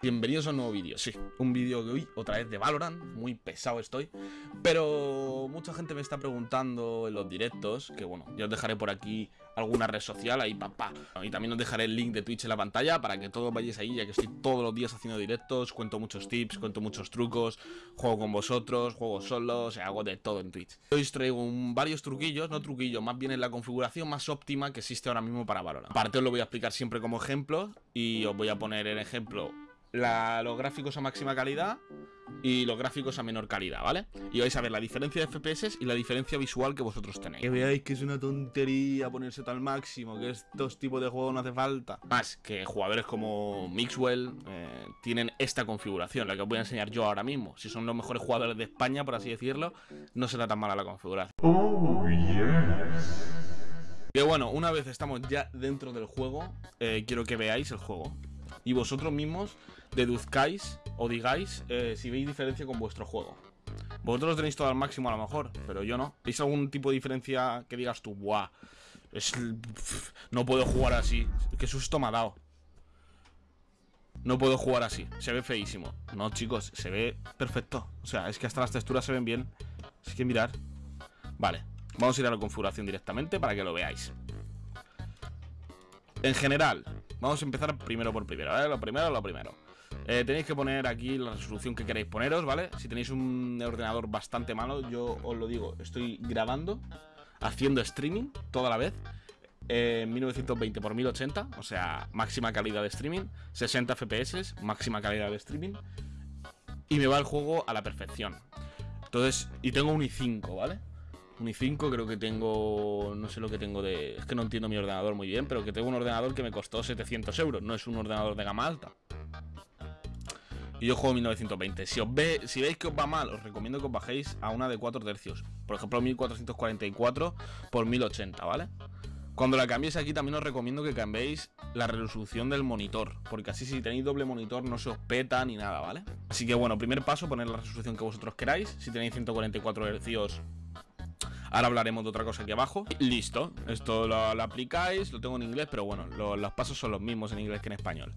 Bienvenidos a un nuevo vídeo, sí, un vídeo de hoy, otra vez de Valorant, muy pesado estoy. Pero mucha gente me está preguntando en los directos, que bueno, yo os dejaré por aquí alguna red social, ahí papá. Y también os dejaré el link de Twitch en la pantalla para que todos vayáis ahí, ya que estoy todos los días haciendo directos Cuento muchos tips, cuento muchos trucos, juego con vosotros, juego solo, hago de todo en Twitch. Hoy os traigo varios truquillos, no truquillos, más bien en la configuración más óptima que existe ahora mismo para Valorant. Aparte os lo voy a explicar siempre como ejemplo y os voy a poner el ejemplo los gráficos a máxima calidad y los gráficos a menor calidad, ¿vale? Y vais a ver la diferencia de FPS y la diferencia visual que vosotros tenéis. Que veáis que es una tontería ponerse tal máximo, que estos tipos de juegos no hace falta. Más que jugadores como Mixwell eh, tienen esta configuración, la que os voy a enseñar yo ahora mismo. Si son los mejores jugadores de España, por así decirlo, no será tan mala la configuración. Oh, yes. Que bueno, una vez estamos ya dentro del juego, eh, quiero que veáis el juego y vosotros mismos deduzcáis o digáis eh, si veis diferencia con vuestro juego. Vosotros tenéis todo al máximo a lo mejor, pero yo no. ¿Veis algún tipo de diferencia que digas tú, buah, es, no puedo jugar así? ¿Qué susto me ha dado? No puedo jugar así, se ve feísimo. No, chicos, se ve perfecto. O sea, es que hasta las texturas se ven bien. Es que mirar. Vale, vamos a ir a la configuración directamente para que lo veáis. En general, Vamos a empezar primero por primero, ¿vale? Lo primero, lo primero. Eh, tenéis que poner aquí la resolución que queréis poneros, ¿vale? Si tenéis un ordenador bastante malo, yo os lo digo, estoy grabando, haciendo streaming toda la vez. Eh, 1920 x 1080, o sea, máxima calidad de streaming, 60 FPS, máxima calidad de streaming. Y me va el juego a la perfección. Entonces, y tengo un i5, ¿vale? Un i5 creo que tengo... No sé lo que tengo de... Es que no entiendo mi ordenador muy bien, pero que tengo un ordenador que me costó 700 euros. No es un ordenador de gama alta. Y yo juego 1920. Si, os ve, si veis que os va mal, os recomiendo que os bajéis a una de 4 tercios. Por ejemplo, 1444 por 1080, ¿vale? Cuando la cambiéis aquí también os recomiendo que cambiéis la resolución del monitor, porque así si tenéis doble monitor no se os peta ni nada, ¿vale? Así que bueno, primer paso, poner la resolución que vosotros queráis. Si tenéis 144 Hz Ahora hablaremos de otra cosa aquí abajo. Listo, esto lo, aplicáis, lo tengo en inglés, pero bueno, los pasos son los mismos en inglés que en español.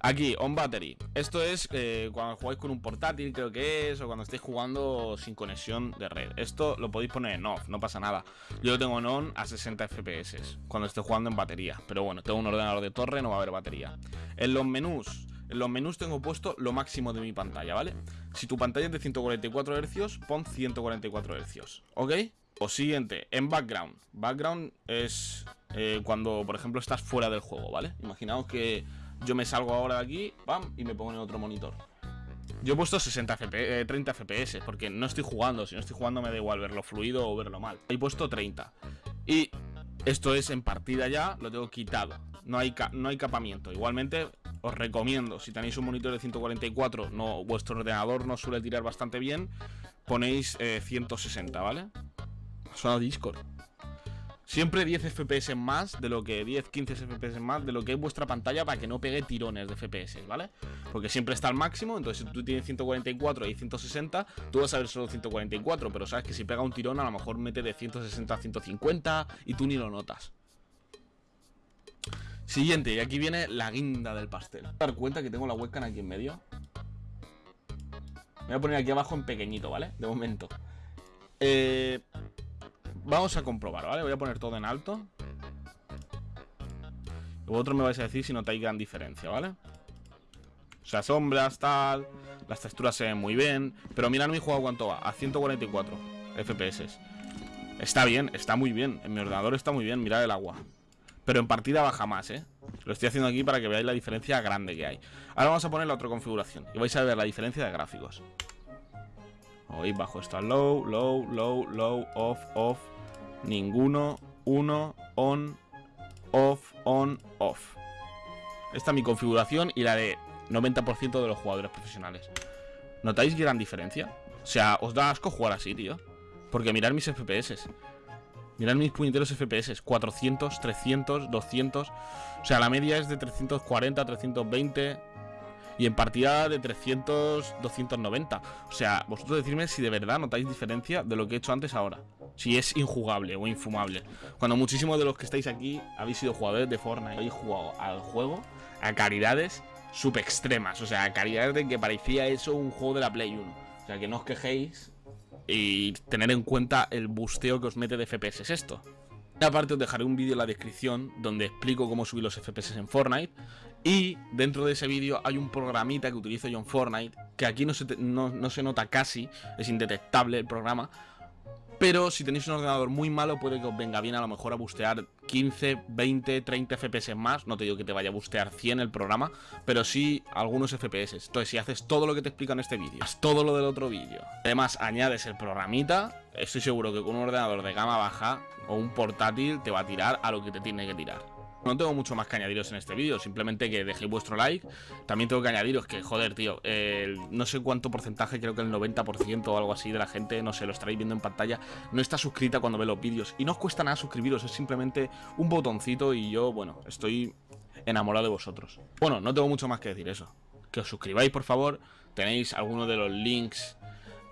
Aquí, on battery. Esto es eh, cuando jugáis con un portátil, creo que es, o cuando estéis jugando sin conexión de red. Esto lo podéis poner en off, no pasa nada. Yo lo tengo en on a 60 FPS, cuando esté jugando en batería. Pero bueno, tengo un ordenador de torre, no va a haber batería. En los menús, en los menús tengo puesto lo máximo de mi pantalla, ¿vale? Si tu pantalla es de 144 Hz, pon 144 Hz, ¿ok? O siguiente, en background. Background es eh, cuando, por ejemplo, estás fuera del juego, ¿vale? Imaginaos que yo me salgo ahora de aquí, pam, y me pongo en otro monitor. Yo he puesto 60 FPS, 30 FPS, porque no estoy jugando. Si no estoy jugando me da igual verlo fluido o verlo mal. He puesto 30. Y esto es en partida ya, lo tengo quitado. No hay, no hay capamiento. Igualmente, os recomiendo, si tenéis un monitor de 144, no, vuestro ordenador no suele tirar bastante bien, ponéis 160, eh, ¿vale? Suena Discord. Siempre 10 FPS más de lo que 10, 15 FPS más de lo que es vuestra pantalla para que no pegue tirones de FPS, ¿vale? Porque siempre está al máximo, entonces si tú tienes 144 y 160, tú vas a ver solo 144, pero sabes que si pega un tirón a lo mejor mete de 160 a 150 y tú ni lo notas. Siguiente, y aquí viene la guinda del pastel. Dar cuenta que tengo la webcam aquí en medio. Me voy a poner aquí abajo en pequeñito, ¿vale? De momento. Eh, Vamos a comprobar, ¿vale? Voy a poner todo en alto. Vosotros me vais a decir si notáis gran diferencia, ¿vale? O sea, sombras, tal... Las texturas se ven muy bien. Pero mirad mi juego cuánto va. A 144 FPS. Está bien, está muy bien. En mi ordenador está muy bien, mirad el agua. Pero en partida baja más, ¿eh? Lo estoy haciendo aquí para que veáis la diferencia grande que hay. Ahora vamos a poner la otra configuración. Y vais a ver la diferencia de gráficos. Hoy bajo está low, low, low, low, off, off, ninguno, uno, on, off, on, off. Esta es mi configuración y la de 90% de los jugadores profesionales. ¿Notáis gran diferencia? O sea, os da asco jugar así, tío. Porque mirad mis FPS. Mirad mis puñeteros FPS. 400, 300, 200. O sea, la media es de 340, 320. Y en partida de 300, 290. O sea, vosotros decidme si de verdad notáis diferencia de lo que he hecho antes ahora. Si es injugable o infumable. Cuando muchísimos de los que estáis aquí habéis sido jugadores de Fortnite, habéis jugado al juego a caridades sub extremas. O sea, calidad de que parecía eso un juego de la Play 1. O sea, que no os quejéis y tener en cuenta el busteo que os mete de FPS es esto. Aparte os dejaré un vídeo en la descripción donde explico cómo subir los FPS en Fortnite y dentro de ese vídeo hay un programita que utilizo yo en Fortnite que aquí no se, no se nota casi, es indetectable el programa pero si tenéis un ordenador muy malo, puede que os venga bien a lo mejor a bustear 15, 20, 30 FPS más. No te digo que te vaya a bustear 100 el programa, pero sí algunos FPS. Entonces, si haces todo lo que te explico en este vídeo, todo lo del otro vídeo, además añades el programita, estoy seguro que con un ordenador de gama baja o un portátil te va a tirar a lo que te tiene que tirar. No tengo mucho más que añadiros en este vídeo, simplemente que dejéis vuestro like. También tengo que añadiros que, joder, tío, no sé cuánto porcentaje, creo que el 90% o algo así de la gente, no sé, lo estaréis viendo en pantalla, no está suscrita cuando ve los vídeos. Y no os cuesta nada suscribiros, es simplemente un botoncito y yo, bueno, estoy enamorado de vosotros. Bueno, no tengo mucho más que decir eso. Que os suscribáis, por favor. Tenéis algunos de los links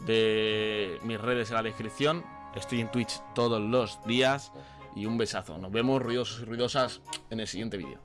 de mis redes en la descripción. Estoy en Twitch todos los días y un besazo. Nos vemos ruidosos y ruidosas en el siguiente vídeo.